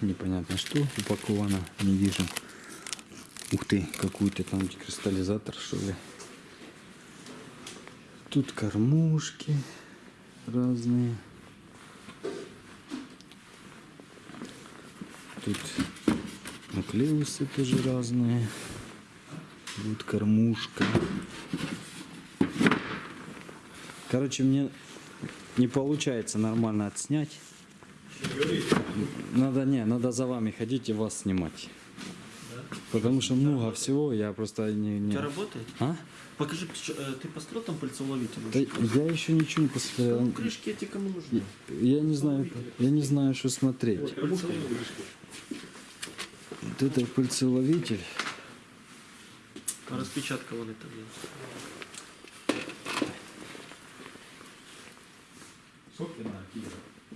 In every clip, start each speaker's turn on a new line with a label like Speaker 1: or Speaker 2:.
Speaker 1: непонятно что упаковано, не вижу. Ух ты, какой-то там кристаллизатор, что ли. Тут кормушки разные. Тут нуклеусы тоже разные. Вот кормушка. Короче, мне не получается нормально отснять. Надо не, надо за вами ходить и вас снимать. Потому что много всего, я просто не...
Speaker 2: У
Speaker 1: не...
Speaker 2: тебя работает?
Speaker 1: А?
Speaker 2: Покажи, э, ты построил там пыльцеуловитель?
Speaker 1: Да я еще ничего не посмотрел.
Speaker 2: Ну, крышки эти кому нужны?
Speaker 1: Я не знаю, я не знаю, что смотреть. Вот это пыльцеловитель.
Speaker 2: А распечатка вон это где?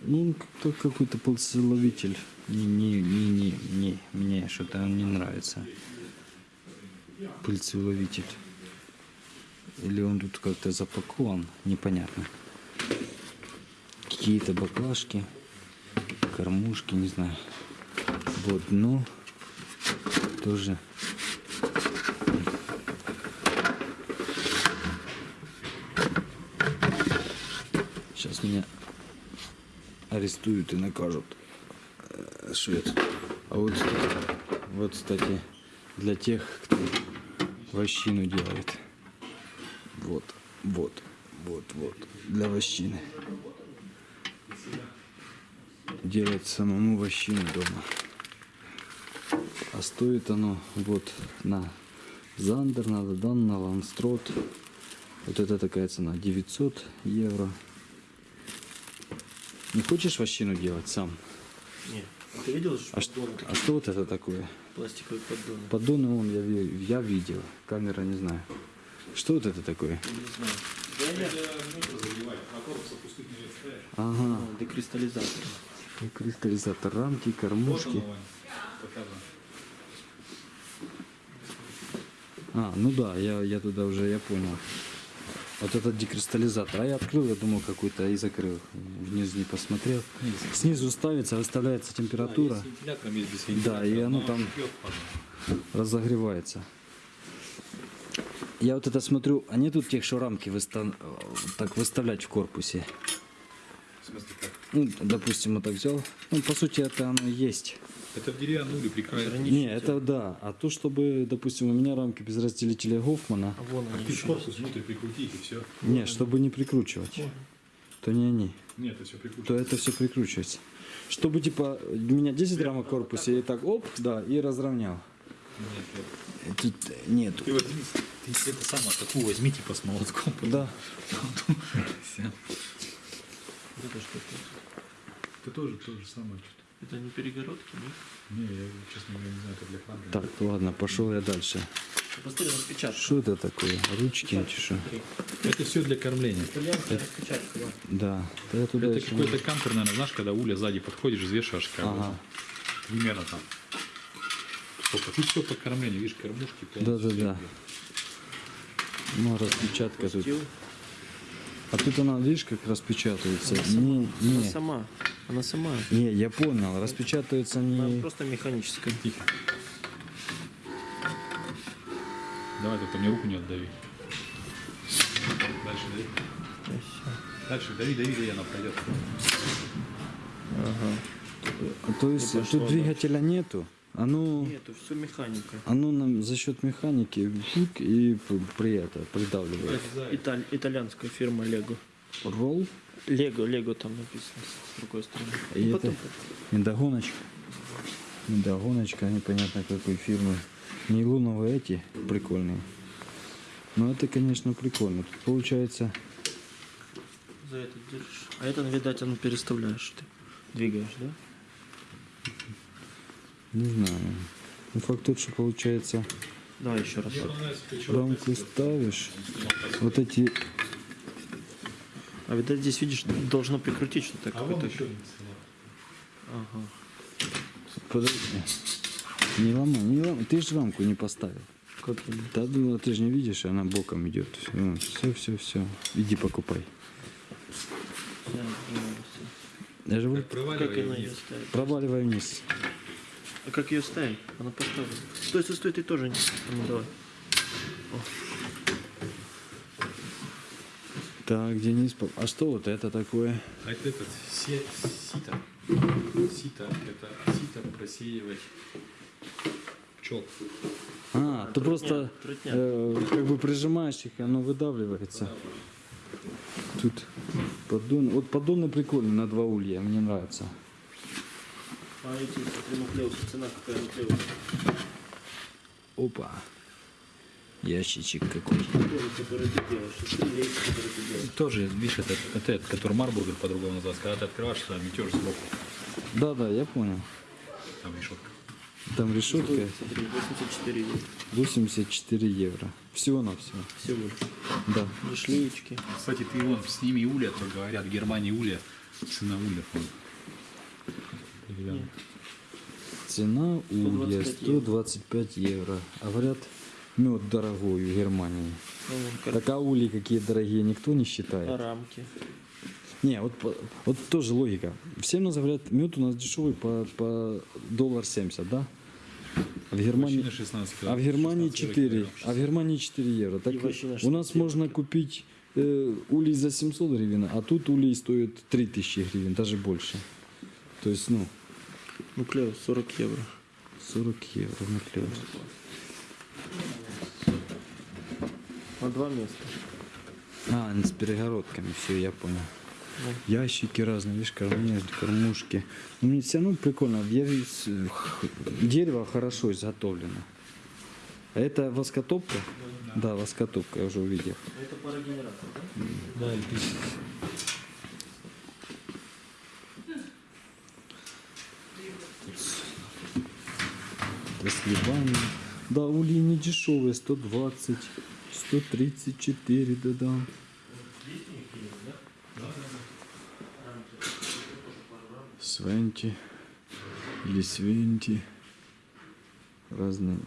Speaker 1: Ну, как какой-то пыльцеловитель. Не, не, не, не, не, мне что-то не нравится. Пыльцеловитель. Или он тут как-то запакован, непонятно. Какие-то баклажки, кормушки, не знаю. Вот дно тоже. Сейчас меня арестуют и накажут. Э, это? А вот, вот, кстати, для тех, кто вощину делает. Вот, вот, вот, вот. Для вощины. Делать самому вощину дома. А стоит оно вот на Зандер, на Дан, на Ланстрот. Вот это такая цена. 900 евро. Не хочешь вощину делать сам?
Speaker 2: Нет. Ты видел, что
Speaker 1: А, что-
Speaker 2: поддоны
Speaker 1: а
Speaker 2: такие?
Speaker 1: что вот это такое?
Speaker 2: Пластиковые поддоны.
Speaker 1: Поддоны он я, я видел. Камера не знаю. Что вот это такое?
Speaker 2: Не знаю.
Speaker 1: Ага.
Speaker 2: Ну, Декристаллизатор.
Speaker 1: Кристаллизатор рамки, кормушки. А, ну да, я, я туда уже, я понял. Вот этот декристаллизатор. А я открыл, я думал какой-то и закрыл. Вниз не посмотрел. Снизу ставится, выставляется температура. Да,
Speaker 3: вентилятора.
Speaker 1: и оно
Speaker 3: но
Speaker 1: там разогревается. Я вот это смотрю, а нету тех, что рамки выстав- так выставлять в корпусе?
Speaker 3: В смысле как?
Speaker 1: Ну, допустим, вот так взял. Ну, по сути, это оно и есть.
Speaker 3: Это в деревянную или прикрашено.
Speaker 1: Не, это да. А то, чтобы, допустим, у меня рамки без разделителя Гофмана,
Speaker 2: А вон
Speaker 3: А
Speaker 2: они
Speaker 3: ты
Speaker 2: еще.
Speaker 3: корпус внутрь прикрутить и все.
Speaker 1: не, чтобы не прикручивать, то не они,
Speaker 3: Нет, это все
Speaker 1: то
Speaker 3: прикручивается.
Speaker 1: это все прикручивается. Чтобы, типа, у меня 10 рамок в корпусе, и так, оп, да, и разровнял.
Speaker 3: Нет, нет.
Speaker 1: Тут нет.
Speaker 3: Ты возьми, ты это самое, такую возьми, типа с молотком.
Speaker 1: Да.
Speaker 3: Всё.
Speaker 2: Это что?
Speaker 3: Ты тоже то же самое что-то.
Speaker 2: Это не перегородки, нет?
Speaker 3: Не, я, честно говоря, не знаю, это для камеры.
Speaker 1: Так, ладно, пошел я дальше.
Speaker 2: Посмотри, распечатка.
Speaker 1: Что это такое? Ручки эти что?
Speaker 3: Это все для кормления.
Speaker 2: Распечатка. да.
Speaker 1: Да. Да я туда
Speaker 3: Это
Speaker 1: еще-
Speaker 3: какой-то кампер, наверное, знаешь, когда уля сзади подходишь, взвешиваешь как
Speaker 1: Ага.
Speaker 3: примерно там. Сколько? Тут все по кормлению, видишь, кормушки.
Speaker 1: Да, да, да. Ну, распечатка тут. А тут она, видишь, как распечатывается? Не,
Speaker 2: Она
Speaker 1: не,
Speaker 2: сама. Она сама.
Speaker 1: не, я понял. Распечатывается
Speaker 2: Она
Speaker 1: не...
Speaker 2: просто механическая.
Speaker 3: Тихо. Давай, только мне руку не отдави. Дальше дави. Дальше дави, дави, дави, она пройдет.
Speaker 1: А То есть тут двигателя нету? Оно,
Speaker 2: Нету, все механика.
Speaker 1: оно нам за счет механики и при это придавливает.
Speaker 2: Италь- итальянская фирма Лего.
Speaker 1: Ролл
Speaker 2: Лего, Лего там написано с другой стороны.
Speaker 1: и
Speaker 2: Ну,
Speaker 1: это
Speaker 2: потом-
Speaker 1: недогоночка. Недогоночка непонятно какой фирмы. Нейлоновые эти прикольные. Но это, конечно, прикольно. Тут получается...
Speaker 2: За это держишь. А это, видать, оно переставляешь ты. Двигаешь, да?
Speaker 1: Не знаю. Ну, факт тот, что получается,
Speaker 2: Давай еще раз.
Speaker 1: рамку ставишь, вот эти...
Speaker 2: А видать, здесь, видишь, должно прикрутить что-то
Speaker 3: А
Speaker 2: какое-то. Ага.
Speaker 1: Подожди. Не ломай, не ломай. Ты же рамку не поставил.
Speaker 2: Как?
Speaker 1: Да, ну, ты же не видишь, она боком идет. Все, все, все. Иди покупай.
Speaker 2: Я
Speaker 1: же
Speaker 3: Как проваливай
Speaker 2: Как она
Speaker 3: вниз.
Speaker 2: ее ставит?
Speaker 1: проваливай вниз.
Speaker 2: А как ее ставить? Она поставлена. Стой, стой, стой, ты тоже не. А Ну давай.
Speaker 1: Так, Денис, а что вот это такое?
Speaker 3: А это этот се- сито. Сито. Это сито просеивать пчел.
Speaker 1: А, ты
Speaker 2: трутня,
Speaker 1: просто э, как бы прижимаешь их, и оно выдавливается. Тут поддон. Вот поддоны прикольные на два улья, мне нравится.
Speaker 2: А эти, смотри, цена какая нуклеуса?
Speaker 1: Опа. Ящичек какой.
Speaker 2: Тоже,
Speaker 3: видишь, это, это, этот, который марбургер по-другому называется. Когда ты открываешь, там метешь сбоку.
Speaker 1: Да, да, я понял.
Speaker 3: Там решетка.
Speaker 1: Там решетка
Speaker 2: Стоит, смотри, 84 евро.
Speaker 1: 84 евро. Всего на все.
Speaker 2: Всего.
Speaker 1: Да.
Speaker 2: И шлеечки.
Speaker 3: Кстати, ты вон сними улья, то говорят, в Германии улья, цена улья. вон.
Speaker 1: Цена улья
Speaker 2: 125
Speaker 1: 125 евро. А говорят, мед дорогой в Германии.
Speaker 2: Ну, вон, кар-
Speaker 1: Так а ули какие дорогие никто не считает.
Speaker 2: рамки.
Speaker 1: Не, вот, вот тоже логика. Всем нас говорят, мед у нас дешевый по, по доллар 70, да? А в Германии,
Speaker 3: Вощина 16
Speaker 1: а в Германии
Speaker 3: 16
Speaker 1: 4,
Speaker 3: килограмм.
Speaker 1: а в Германии 4 евро. Так у нас
Speaker 2: 16
Speaker 1: можно купить э, улей за 700 гривен, а тут улей стоит 3000 гривен, даже больше. То есть, ну,
Speaker 2: Нуклеус 40 евро.
Speaker 1: 40 евро наклеил.
Speaker 2: На два места.
Speaker 1: А, с перегородками, все, я понял. Ящики разные, видишь, кормушки, кормушки. Но мне все равно прикольно. Я дерево хорошо изготовлено. А это воскотопка? Да, воскотопка, я уже увидел.
Speaker 2: Это парогенератор, да?
Speaker 3: Да,
Speaker 1: грибами. Да, ульи не дешевые, 120, 134, да-да. Свенти или свенти. Разные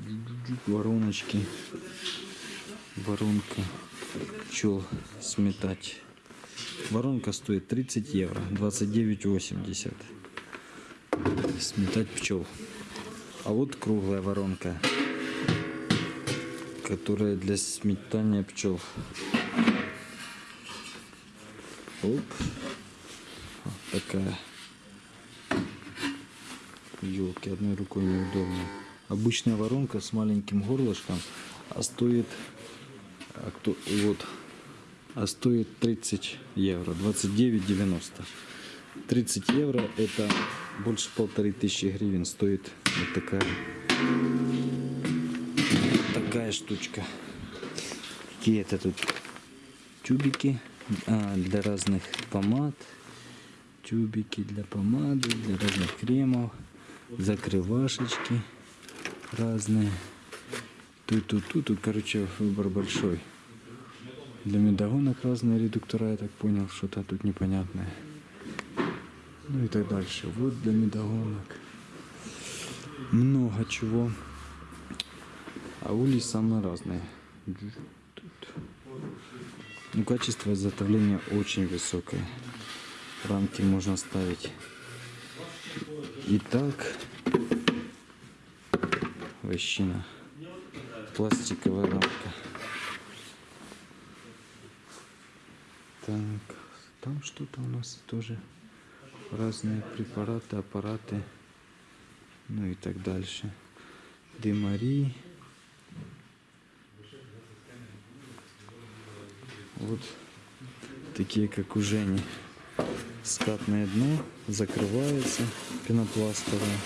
Speaker 1: вороночки. Воронка пчел сметать. Воронка стоит 30 евро, 29,80. Сметать пчел. А вот круглая воронка, которая для сметания пчел. Оп. Вот такая. Елки, одной рукой неудобно. Обычная воронка с маленьким горлышком, а стоит, а кто, вот, а стоит 30 евро, 29,90. 30 евро это больше полторы тысячи гривен стоит вот такая такая штучка. Какие это тут тюбики а, для разных помад, тюбики для помады, для разных кремов, закрывашечки разные. Тут, тут, тут, тут, короче, выбор большой. Для медогонок разные редуктора, я так понял, что-то тут непонятное. Ну и так дальше. Вот для медогонок. Много чего. А улей самые разные. Ну, качество изготовления очень высокое. Рамки можно ставить. Итак, вощина. Пластиковая рамка. Так, там что-то у нас тоже разные препараты, аппараты, ну и так дальше. Демари. Вот такие, как у Жени. Скатное дно, закрывается пенопластовое.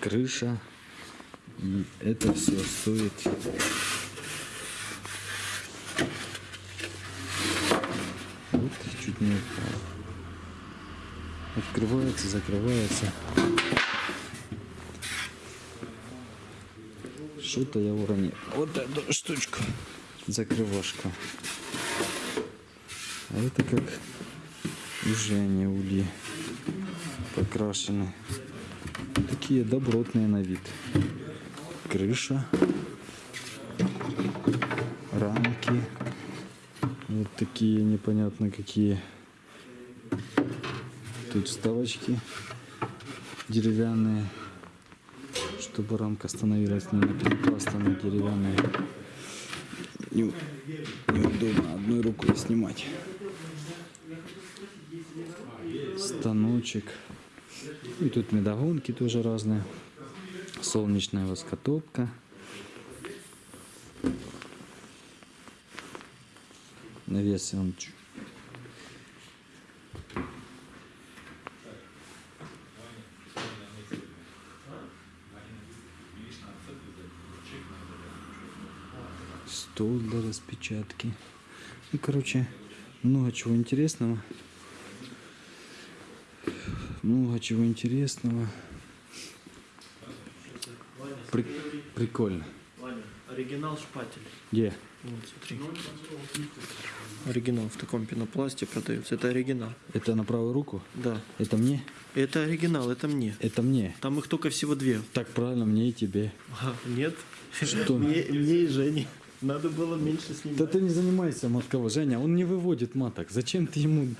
Speaker 1: Крыша. И это все стоит Вот, чуть не упал. Открывается, закрывается. Что-то я уронил. Вот эту штучку. Закрывашка. А это как уже они ульи покрашены. Такие добротные на вид. Крыша. Рамки. Вот такие непонятно какие тут вставочки деревянные, чтобы рамка становилась не на пенопласт, на деревянные. Не- неудобно одной рукой снимать. Станочек. И тут медогонки тоже разные. Солнечная воскотопка. Навес он чу- стол для распечатки. Ну, короче, много чего интересного. Много чего интересного. При- Прикольно.
Speaker 2: Ваня, оригинал шпатель.
Speaker 1: Где?
Speaker 2: Вот, смотри. Оригинал в таком пенопласте продается. Это оригинал.
Speaker 1: Это на правую руку?
Speaker 2: Да.
Speaker 1: Это мне?
Speaker 2: Это оригинал, это мне.
Speaker 1: Это мне.
Speaker 2: Там их только всего две.
Speaker 1: Так правильно, мне и тебе.
Speaker 2: А, нет.
Speaker 1: Что?
Speaker 2: Мне, мне и Жене. Надо было меньше снимать.
Speaker 1: Да ты не занимайся матково, Женя, он не выводит маток. Зачем ты ему...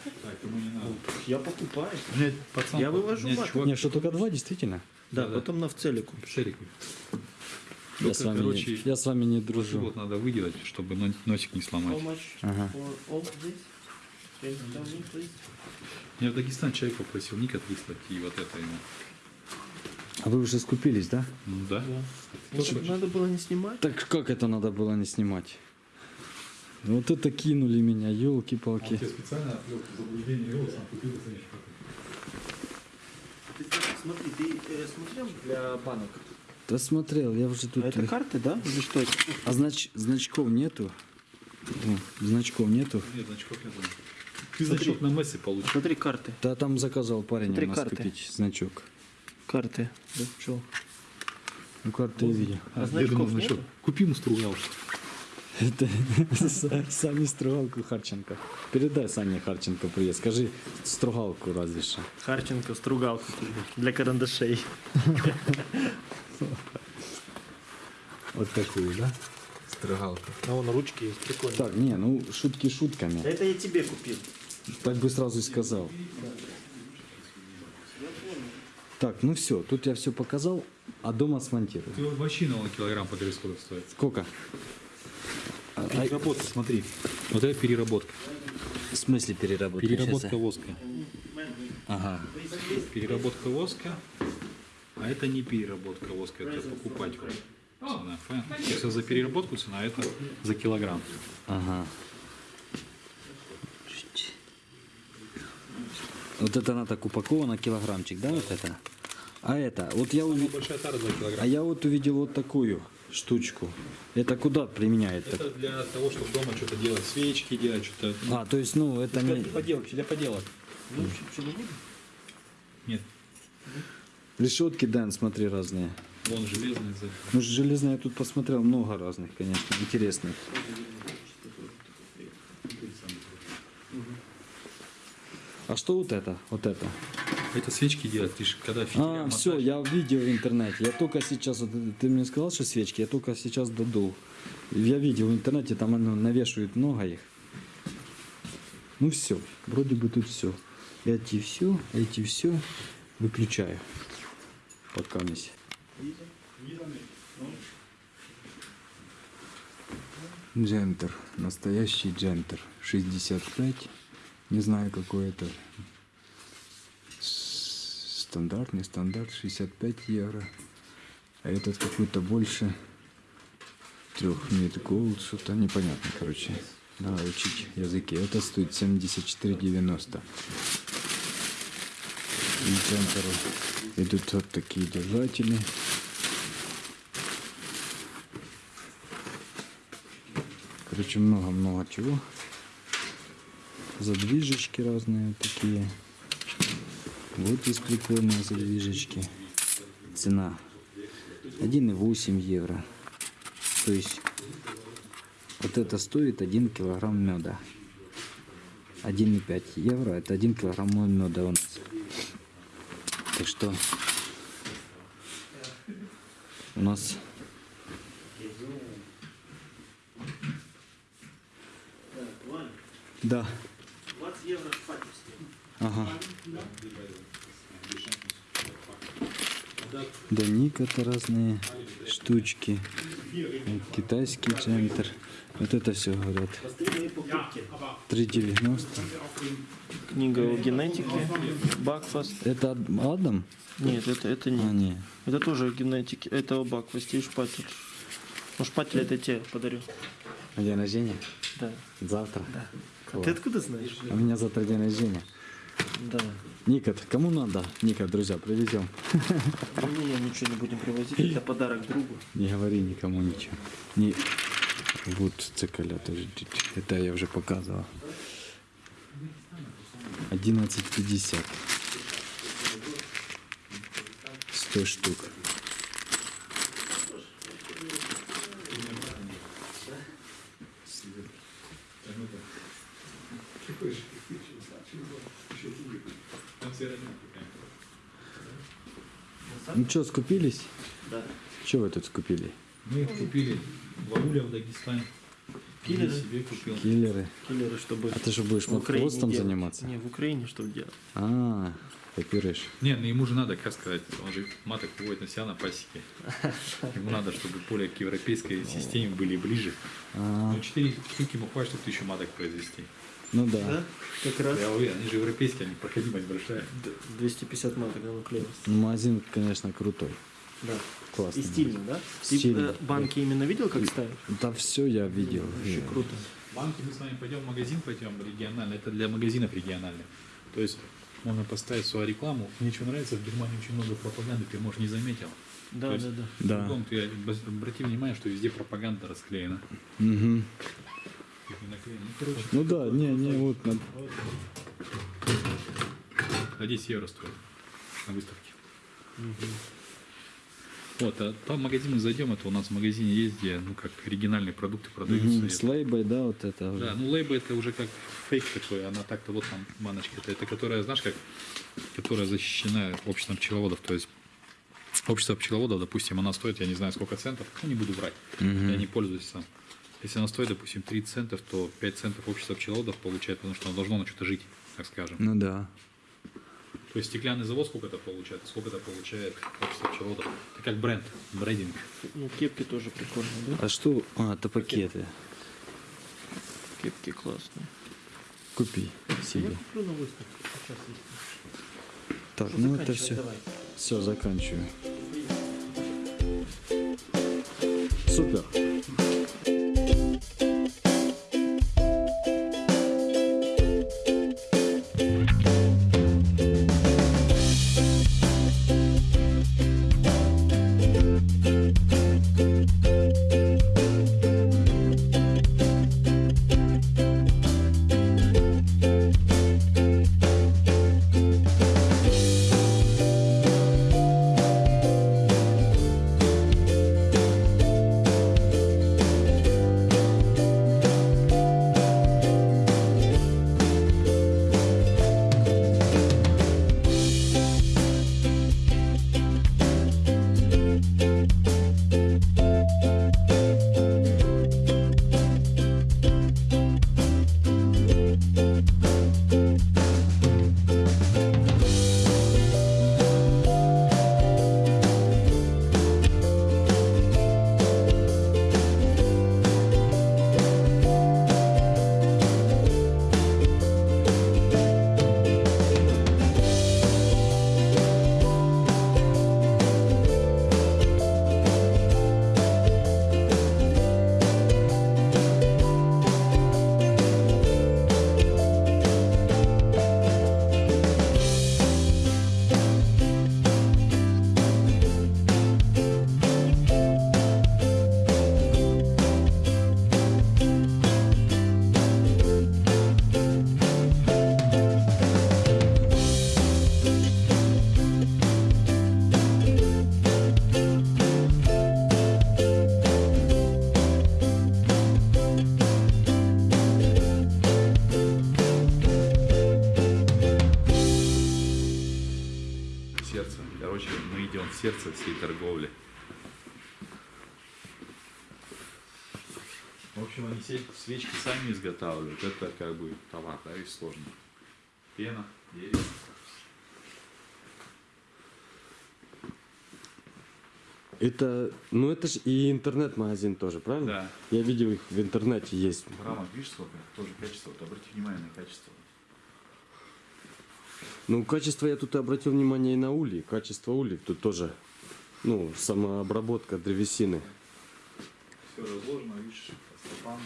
Speaker 2: Я покупаю.
Speaker 3: Блядь, пацан,
Speaker 2: Я вывожу
Speaker 3: меня
Speaker 2: мат.
Speaker 3: чувак
Speaker 1: Не, что только два, действительно?
Speaker 2: Да,
Speaker 3: Да-да.
Speaker 2: потом на в целику.
Speaker 3: Шерик.
Speaker 1: Я
Speaker 3: Только,
Speaker 1: с, вами
Speaker 3: короче,
Speaker 1: не, я с вами не дружу.
Speaker 3: вот надо выделать, чтобы но- носик не сломать.
Speaker 1: Ага.
Speaker 3: Я в Дагестан человек попросил ник отвислать и вот это ему.
Speaker 1: А вы уже скупились, да?
Speaker 3: Ну да.
Speaker 2: Может, надо было не снимать?
Speaker 1: Так как это надо было не снимать? Вот это кинули меня, елки-палки.
Speaker 3: специально отвел заблуждение вел, сам купил
Speaker 2: Ты, смотри, ты э, смотрел для банок?
Speaker 1: Да смотрел, я уже тут...
Speaker 2: А это карты, да? Или что это?
Speaker 1: А знач... значков нету? О, значков нету?
Speaker 3: Нет, значков нет. Ты значок на мессе получишь.
Speaker 2: Смотри, карты.
Speaker 1: Да там заказал парень
Speaker 2: Смотри
Speaker 1: у нас
Speaker 2: карты.
Speaker 1: купить значок.
Speaker 2: Карты. Да, что?
Speaker 1: Ну карты я видел.
Speaker 2: А
Speaker 3: Я
Speaker 2: значков
Speaker 3: думал, значок.
Speaker 2: нету?
Speaker 3: Купи ему стругал.
Speaker 1: Это Са- Сами Стругалку Харченко. Передай Сане Харченко привет. Скажи Стругалку разве что.
Speaker 2: Харченко, стругалку для карандашей.
Speaker 1: Вот такую, да? Стругалку.
Speaker 2: А вон ручки есть, прикольно.
Speaker 1: Так, не, ну шутки шутками.
Speaker 2: Это я тебе купил.
Speaker 1: Так бы сразу и сказал. Так, ну все, тут я все показал, а дома смонтирую.
Speaker 3: Ты вообще на килограмм по сколько стоит.
Speaker 1: Сколько? А, а,
Speaker 3: Переработка, смотри. Вот это переработка.
Speaker 1: в смысле переработка?
Speaker 3: Переработка
Speaker 1: Сейчас
Speaker 3: воска.
Speaker 1: Ага.
Speaker 3: Переработка воска. А это не переработка воска, это покупать. Цена, понятно? Если за переработку цена, а это за килограмм.
Speaker 1: Ага. Вот это она так упакована, килограммчик, да, вот это? А это, вот я увидел,
Speaker 3: Большая тара 2
Speaker 1: а я вот увидел вот такую штучку. Это куда применяет?
Speaker 3: Это для того, чтобы дома что-то делать, свечки делать, что-то.
Speaker 1: А, то есть, ну, это не...
Speaker 3: Поделок, для поделок. Нет,
Speaker 1: Решетки, Дэн, смотри, разные.
Speaker 3: вон железный за-
Speaker 1: Ну, железные я тут посмотрел, много разных, конечно, интересных. А что вот это? Вот это?
Speaker 3: Это свечки делать, ты же когда фитиля
Speaker 1: А, все,
Speaker 3: мотаешь,
Speaker 1: я видел в интернете. Я только сейчас, вот, ты мне сказал, что свечки, я только сейчас додул. Я видел в интернете, там оно навешивают много их. Ну все, вроде бы тут все. Эти все, эти все. Выключаю. Пока мисс. Джентер. Настоящий джентер. 65. Не знаю, какой это. Стандарт, не стандарт. 65 евро. А этот какой-то больше. Трех мид голд. Что-то непонятно, короче. Надо учить языки. Это стоит 74,90. И джентеру идут вот такие держатели. Короче, много-много чего. Задвижечки разные такие. Вот есть прикольные задвижечки. Цена 1,8 евро. То есть вот это стоит 1 килограмм меда. 1,5 евро это 1 килограмм меда у нас. Так что у нас да.
Speaker 2: 20 евро шпатель стоит.
Speaker 1: Ага. Да, Ник это разные штучки. Китайский центр. Вот это все говорят. 3,90.
Speaker 2: Книга о генетике. Бакфаст.
Speaker 1: Это Ад- Адам?
Speaker 2: Нет, это, это не.
Speaker 1: А, не.
Speaker 2: Это тоже о генетике. Это о Бакфасте и шпатель. Ну, шпатель это тебе подарю.
Speaker 1: А День рождения?
Speaker 2: Да.
Speaker 1: Завтра.
Speaker 2: А ты откуда знаешь?
Speaker 1: У меня завтра день рождения.
Speaker 2: Да.
Speaker 1: Никот, кому надо? Никот, друзья, привезем.
Speaker 2: Не, ничего не будем привозить. Это подарок другу.
Speaker 1: Не говори никому ничего. Не... Вот цикаля тоже. Это я уже показывал. 11,50. 100 штук. Ну что, скупились?
Speaker 2: Да.
Speaker 1: Что вы тут скупили?
Speaker 3: Мы их купили бабуля в Дагестане.
Speaker 2: Киллеры?
Speaker 3: Себе купил.
Speaker 1: Киллеры.
Speaker 2: Киллеры, чтобы
Speaker 1: А ты что, будешь
Speaker 2: в делать.
Speaker 1: заниматься?
Speaker 2: Не, в Украине чтобы делать.
Speaker 1: А, копируешь.
Speaker 3: Не, ну ему же надо, как сказать, он же маток выводит на себя на пасеке. Ему надо, чтобы поле к европейской системе были ближе.
Speaker 1: А,
Speaker 3: Ну, четыре штуки ему хватит, чтобы тысячу маток произвести.
Speaker 1: Ну да.
Speaker 2: Да? Как раз
Speaker 3: Я уверен, они же европейские, они проходимость большая.
Speaker 2: д- 250 маток на нуклеус.
Speaker 1: Магазин, конечно, крутой.
Speaker 2: Да.
Speaker 1: Классно.
Speaker 2: И стильно, да? Ты
Speaker 1: Стильно.
Speaker 2: э, банки именно видел, как ставишь?
Speaker 1: Да все я видел.
Speaker 2: Вообще
Speaker 1: Я-
Speaker 2: круто.
Speaker 3: Банки мы с вами пойдем в магазин, пойдем региональный. Это для магазинов региональных. То есть можно поставить свою рекламу. Мне что нравится, в Германии очень много пропаганды, ты, может, не заметил.
Speaker 2: Да,
Speaker 3: То есть
Speaker 2: да, да.
Speaker 1: Да.
Speaker 3: Кругом ты обрати внимание, что везде пропаганда расклеена.
Speaker 1: Мгм.
Speaker 3: Ну,
Speaker 1: Ну да, не, не, вот на-
Speaker 3: за 10 евро стоит на выставке. Вот, а там в зайдем, это у нас в магазине есть, где, ну, как оригинальные продукты продаются. Это-
Speaker 1: с лейбой, да, вот это.
Speaker 3: Да, ну лейба это уже как фейк такой, она так-то вот там баночка, это, это которая, знаешь, как, которая защищена обществом пчеловодов, то есть общество пчеловодов, допустим, она стоит, я не знаю сколько центов, ну не буду брать,
Speaker 1: Мгм.
Speaker 3: я не пользуюсь сам. Если она стоит, допустим, 30 центов, то 5 центов общество пчеловодов получает, потому что оно должно на что-то жить, так скажем.
Speaker 1: Ну да.
Speaker 3: То есть стеклянный завод сколько это получает, сколько это получает общество пчеловодов. Это как бренд, брендинг.
Speaker 2: Ну, кепки тоже прикольные, да?
Speaker 1: А что? А, это пакеты.
Speaker 2: Кепки классные.
Speaker 1: Купи себе.
Speaker 2: Я куплю на выставке. Сейчас есть.
Speaker 1: Так,
Speaker 2: Что,
Speaker 1: ну это все.
Speaker 2: давай.
Speaker 1: Все, заканчиваю. Супер.
Speaker 3: Свечки сами изготавливают. Это как бы товар, да, и сложно. Пена,
Speaker 4: Это, ну это же и интернет-магазин тоже, правильно?
Speaker 3: Да.
Speaker 4: Я видел их в интернете есть.
Speaker 3: Рамок, видишь, сколько? Тоже качество. Вот обрати внимание на качество.
Speaker 4: Ну, качество я тут обратил внимание и на ули. Качество улей тут тоже, ну, самообработка древесины.
Speaker 3: Все разложено, видишь, по стопам.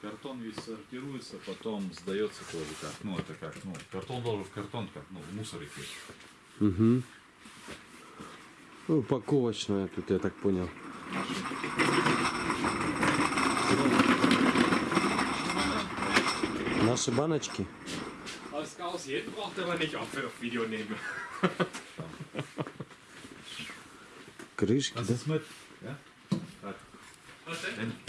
Speaker 3: Картон весь сортируется, потом сдается тоже как. Ну, это как, ну, картон должен в картон, как, ну, в мусор идти.
Speaker 4: Угу. Ну, упаковочная тут, я так понял. Наши баночки.
Speaker 5: Als Chaos jeden braucht er aber nicht auf Video nehmen.
Speaker 4: Крышки, да?
Speaker 3: Das mit, ja?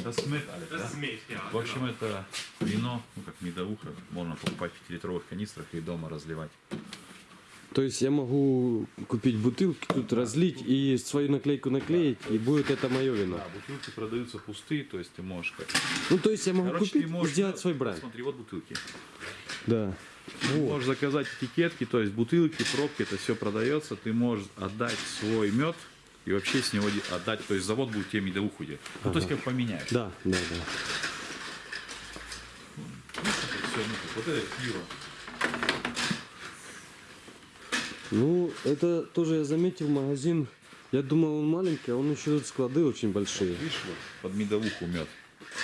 Speaker 3: Das mit, alles,
Speaker 5: Das ist
Speaker 3: ja?
Speaker 5: Ja.
Speaker 3: В общем, это вино, ну, как медовуха, можно покупать в 5-литровых канистрах и дома разливать.
Speaker 4: То есть я могу купить бутылки, тут разлить и свою наклейку наклеить, и будет это мое вино.
Speaker 3: Да, бутылки продаются пустые, то есть ты можешь как...
Speaker 4: Ну, то есть я могу
Speaker 3: Короче,
Speaker 4: купить
Speaker 3: ты
Speaker 4: и
Speaker 3: можешь
Speaker 4: сделать свой бренд.
Speaker 3: Смотри, вот бутылки.
Speaker 4: Да.
Speaker 3: Ты можешь заказать этикетки, то есть бутылки, пробки, это все продается. Ты можешь отдать свой мед и вообще с него отдать, то есть завод будет тебе медовуху делать. Ну, то есть как поменяешь.
Speaker 4: Да, да, да.
Speaker 3: Вот это пиво.
Speaker 4: Ну, это тоже я заметил магазин. Я думал, он маленький, а он еще тут склады очень большие.
Speaker 3: Видишь, вот под медовуху мед.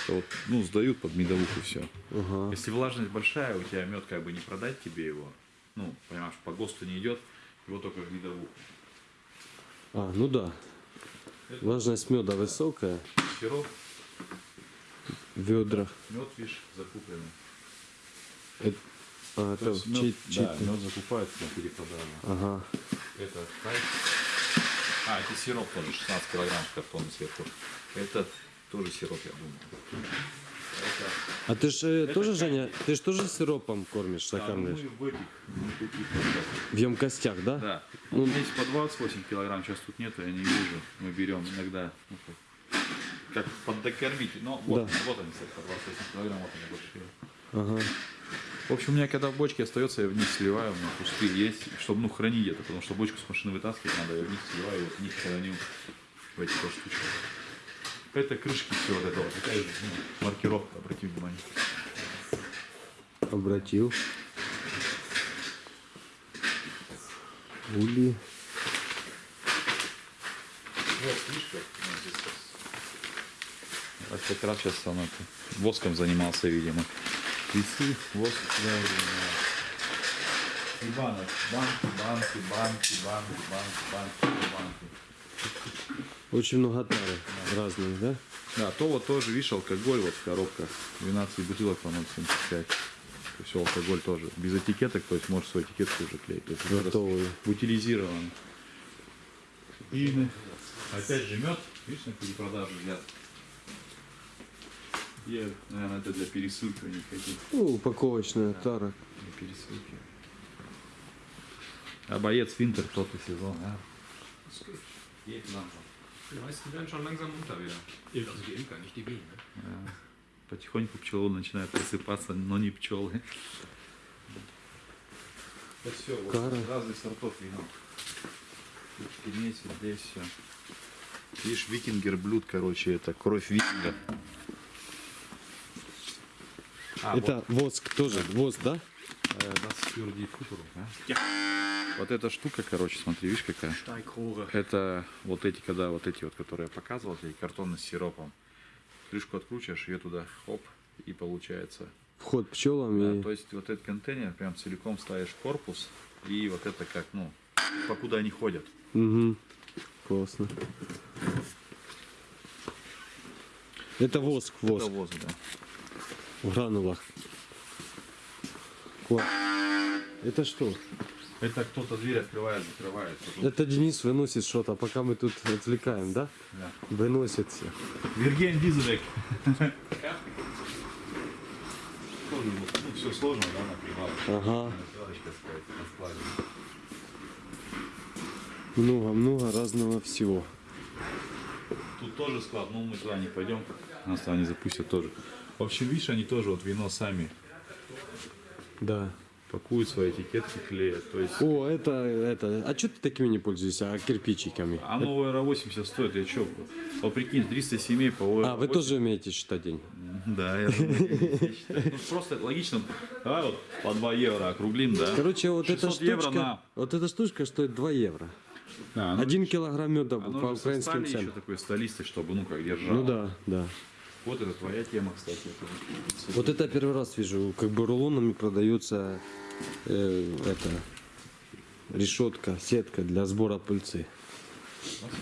Speaker 3: Это вот, ну, сдают под медовуху все.
Speaker 4: Ага.
Speaker 3: Если влажность большая, у тебя мед как бы не продать тебе его. Ну, понимаешь, по ГОСТу не идет, его только в медовуху.
Speaker 4: А, ну да. Влажность меда высокая
Speaker 3: Сироп,
Speaker 4: в ведрах.
Speaker 3: мед, видишь, закупленный.
Speaker 4: Это, а,
Speaker 3: То
Speaker 4: это
Speaker 3: есть
Speaker 4: чей-
Speaker 3: мед,
Speaker 4: чей-то-
Speaker 3: да, мед закупают на перепродажу.
Speaker 4: Ага.
Speaker 3: Это кайф. А, это сироп тоже, 16 килограмм в картоне сверху. Это тоже сироп, я думаю.
Speaker 4: А ты же тоже, Женя, ты же тоже сиропом кормишь,
Speaker 3: Да, ну,
Speaker 4: закармливаешь?
Speaker 3: в ну,
Speaker 4: емкостях, да?
Speaker 3: Да.
Speaker 4: Ну,
Speaker 3: есть по 28 килограмм, сейчас тут нету, я не вижу. Мы берем иногда, ну, как, поддокормить. Но вот,
Speaker 4: Да.
Speaker 3: вот они, кстати, по 28 килограмм, вот они большие.
Speaker 4: Ага.
Speaker 3: В общем, у меня когда в бочке остается, я вниз сливаю, у меня пустые есть, чтобы ну хранить это, потому что бочку с машины вытаскивать надо, я вниз сливаю, вот в них храню в эти штучки. Это крышки все вот это вот, такая же ну, маркировка, обрати внимание.
Speaker 4: Обратил. Ули.
Speaker 3: Вот, видишь. А как раз сейчас он это, воском занимался, видимо. Весы, воск, да, И банок, банки, банки, банки, банки, банки, банки, банки.
Speaker 4: Очень много тары разных, да?
Speaker 3: Да, то вот тоже, видишь, алкоголь вот в коробках. 12 бутылок, по-моему, 75. Все алкоголь тоже. Без этикеток, то есть можешь свою этикетку уже клеить. То есть это
Speaker 4: Готовые.
Speaker 3: Утилизирован. И опять же мед, видишь, на перепродажу взят. Я, наверное, это для пересылки у них каких
Speaker 4: Ну, упаковочная тара.
Speaker 3: для пересылки. А боец Винтер тот и сезон, а? Geht langsam.
Speaker 5: Die meisten werden schon langsam munter wieder. Also die Imker, nicht die Bienen. Ne?
Speaker 3: Потихоньку пчелы начинают просыпаться, но не пчелы. Это все, вот,
Speaker 4: Кара.
Speaker 3: разных сортов вина. Тут вот здесь все. Видишь, викингер блюд, короче, это кровь викинга. А,
Speaker 4: Это воск тоже, воск, да?
Speaker 3: Э, das für die Fütterung, да? Вот эта штука, короче, смотри, видишь какая? Это вот эти, когда вот эти вот, которые я показывал, эти картоны с сиропом. Крышку откручиваешь, ее туда, хоп, и получается.
Speaker 4: Вход пчелам
Speaker 3: Да,
Speaker 4: и...
Speaker 3: то есть вот этот контейнер прям целиком ставишь в корпус, и вот это как, ну, покуда они ходят.
Speaker 4: Угу. Классно. Это воск, воск.
Speaker 3: Это воз, да.
Speaker 4: В гранулах. Класс. Это что?
Speaker 3: Это кто-то дверь открывает, закрывает. потом-
Speaker 4: Это Денис выносит что-то, пока мы тут отвлекаем, да?
Speaker 3: Да.
Speaker 4: Выносит все.
Speaker 3: Вирген Дизелек. Ну, все сложно, да, на.
Speaker 4: Ага.
Speaker 3: Сказать, на.
Speaker 4: Много-много разного всего.
Speaker 3: Тут тоже склад, но мы туда не пойдем, нас туда не запустят тоже. В общем, видишь, они тоже вот вино сами
Speaker 4: Да.
Speaker 3: Пакуют свои этикетки, клеят. То есть,
Speaker 4: О, это, это. А что ты такими не пользуешься, а кирпичиками?
Speaker 3: а новый Эра 80 стоит, я чё? Вот прикинь, 300 семей по Эра
Speaker 4: А, вы
Speaker 3: 80.
Speaker 4: тоже умеете считать деньги?
Speaker 3: Да, я ну, просто логично. Давай вот по 2 евро округлим, да?
Speaker 4: Короче, вот эта
Speaker 3: 600 евро
Speaker 4: штучка, вот эта штучка стоит 2 евро.
Speaker 3: Да, ну,
Speaker 4: Один килограмм меда
Speaker 3: оно
Speaker 4: по
Speaker 3: со
Speaker 4: украинским
Speaker 3: стали еще
Speaker 4: ценам.
Speaker 3: такой столистой, чтобы, ну, как держал.
Speaker 4: Ну да, да.
Speaker 3: Вот это твоя тема, кстати. это.
Speaker 4: Вот это я первый раз вижу, как бы рулонами продается э, это решетка, сетка для сбора пыльцы.
Speaker 3: Ah.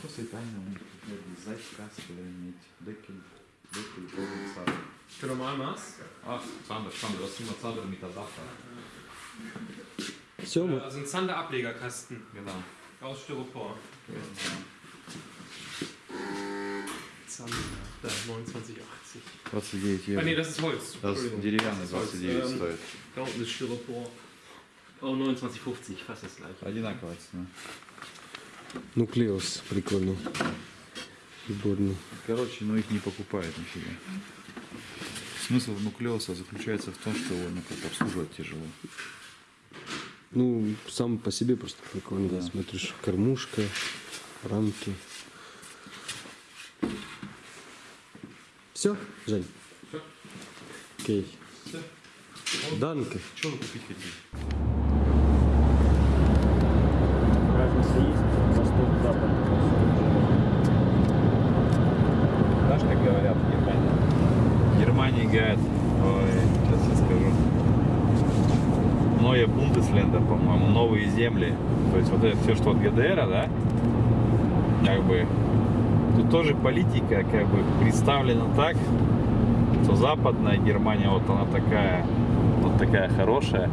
Speaker 4: Все,
Speaker 5: Äh, also ein Zander-Ablegerkasten
Speaker 3: Genau.
Speaker 5: aus Styropor. Zander, da, 29,80.
Speaker 3: 29
Speaker 5: Ah, nee,
Speaker 3: евро.
Speaker 5: das ist Holz.
Speaker 3: Das ist деревянный
Speaker 5: Das ist Holz.
Speaker 3: 29
Speaker 5: Ähm,
Speaker 3: стоит.
Speaker 5: Da unten ist Styropor. Oh, 29,50, fast das gleiche.
Speaker 3: Одинаковая цена.
Speaker 4: нуклеус прикольный. Приборный.
Speaker 3: Короче, ну их не покупают нифига. Смысл нуклеуса заключается в том, что его ну, как обслуживать тяжело.
Speaker 4: Ну, сам по себе просто прикольный.
Speaker 3: Да.
Speaker 4: Смотришь, кормушка, рамки. Все, Жень?
Speaker 5: Всё.
Speaker 4: Окей.
Speaker 5: Всё.
Speaker 4: Данке.
Speaker 3: Что вы купить хотите?
Speaker 4: Разница есть, восток, запад.
Speaker 3: Знаешь, как говорят в Германии? В Германии говорят, ой, сейчас я скажу. Neue Bundesländer, по-моему, новые земли. То есть вот это все, что от ГДР, да? Как бы тут тоже политика как бы представлена так, что западная Германия, вот она такая, вот такая хорошая,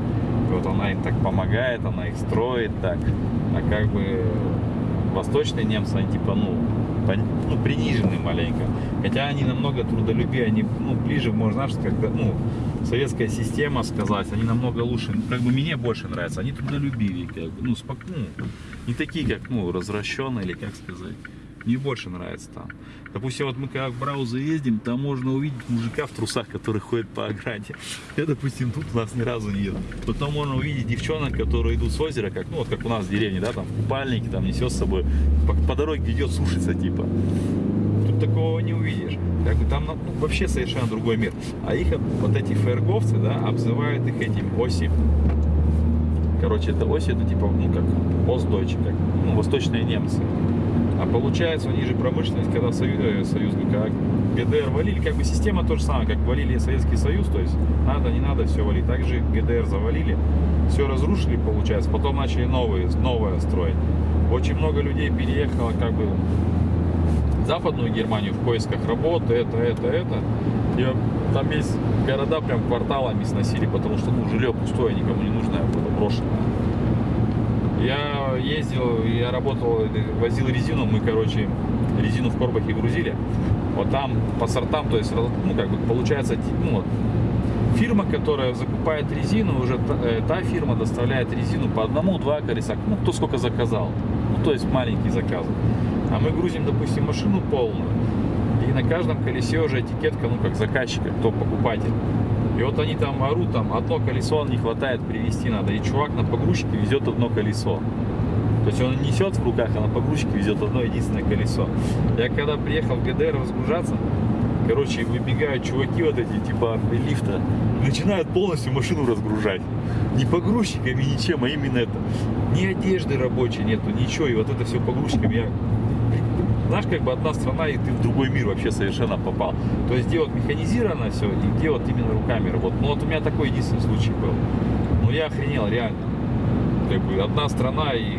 Speaker 3: и вот она им так помогает, она их строит так, а как бы восточные немцы, они типа, ну, ну, принижены маленько. Хотя они намного трудолюбее, они, ну, ближе, можно, когда, ну, советская система сказать, они намного лучше, как бы мне больше нравится, они трудолюбивее, как бы, ну, спок, ну, не такие, как, ну, развращенные, или как сказать. Мне больше нравится там. Допустим, вот мы когда в Браузы ездим, там можно увидеть мужика в трусах, который ходит по ограде. Я, допустим, тут у нас ни разу не еду. Потом можно увидеть девчонок, которые идут с озера, как, ну, вот как у нас в деревне, да, там, в купальнике, там, несет с собой, по, по дороге идет сушиться, типа. Тут такого не увидишь. Как бы там ну, вообще совершенно другой мир. А их вот эти фейерговцы, да, обзывают их этим оси. Короче, это оси, это типа, ну, как Остдойче, как, ну, восточные немцы. А получается, у же промышленность, когда Союз, э, Союз как ГДР валили, как бы система то же самое, как валили Советский Союз, то есть надо, не надо, все валить. Также ГДР завалили, все разрушили, получается, потом начали новые, новое строить. Очень много людей переехало как бы в Западную Германию в поисках работы, это, это, это. И там есть города прям кварталами сносили, потому что ну, жилье пустое, никому не нужное было брошено. Я ездил, я работал, возил резину, мы, короче, резину в Корбахе грузили. Вот там по сортам, то есть, ну, как бы получается, ну, вот, фирма, которая закупает резину, уже та, э, та фирма доставляет резину по одному-два колеса, ну, кто сколько заказал. Ну, то есть маленькие заказы. А мы грузим, допустим, машину полную, и на каждом колесе уже этикетка, ну, как заказчика, кто покупатель. И вот они там орут, там одно колесо не хватает привезти надо. И чувак на погрузчике везет одно колесо. То есть он несет в руках, а на погрузчике везет одно единственное колесо. Я когда приехал в ГДР разгружаться, короче, выбегают чуваки вот эти, типа лифта, начинают полностью машину разгружать. Не погрузчиками, ничем, а именно это. Ни одежды рабочей нету, ничего. И вот это все погрузчиками. Я знаешь, как бы одна страна, и ты в другой мир вообще совершенно попал. То есть где вот механизировано все, и где вот именно руками работать. Ну вот у меня такой единственный случай был. Ну я охренел, реально. Как бы одна страна и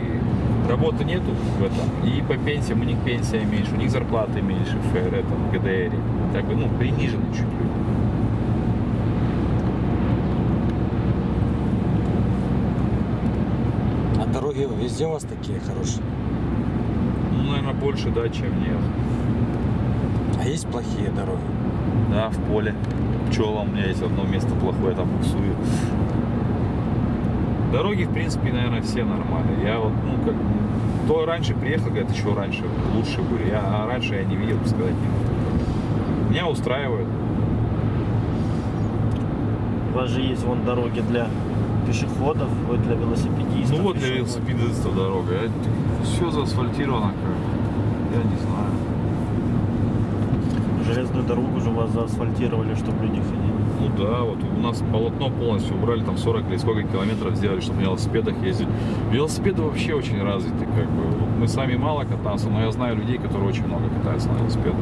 Speaker 3: работы нету в этом. И по пенсиям у них пенсия меньше, у них зарплаты меньше в ФР, этом, в ГДР. Как бы, ну, принижены чуть.
Speaker 4: А дороги везде у вас такие хорошие?
Speaker 3: Наверное, больше, да, чем нет.
Speaker 4: А есть плохие дороги?
Speaker 3: Да, в поле. Пчела у меня есть одно место плохое, там буксую. Дороги, в принципе, наверное, все нормальные. Я вот, ну, как, то раньше приехал, говорят, еще раньше лучше были. Я, а раньше я не видел, сказать не могу. Меня устраивает.
Speaker 2: У вас же есть вон дороги для пешеходов, вот для велосипедистов.
Speaker 3: Ну вот для велосипедистов дорога. Все заасфальтировано как. Я не знаю.
Speaker 2: Железную дорогу же у вас заасфальтировали, чтобы люди ходили.
Speaker 3: Ну да, вот у нас полотно полностью убрали, там 40 или сколько километров сделали, чтобы на велосипедах ездить. Велосипеды вообще очень развиты, как бы. Вот мы сами мало катаемся, но я знаю людей, которые очень много катаются на велосипедах.